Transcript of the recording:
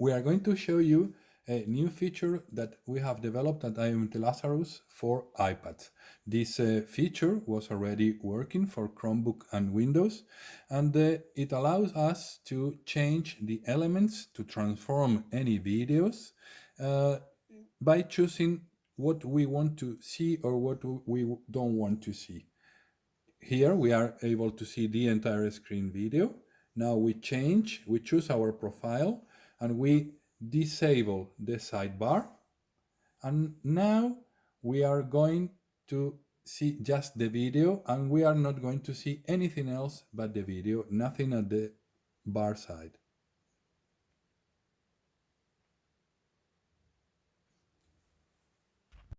we are going to show you a new feature that we have developed at IMT Lazarus for iPads. This uh, feature was already working for Chromebook and Windows, and uh, it allows us to change the elements to transform any videos uh, by choosing what we want to see or what we don't want to see. Here we are able to see the entire screen video. Now we change, we choose our profile and we disable the sidebar. And now we are going to see just the video and we are not going to see anything else but the video, nothing at the bar side.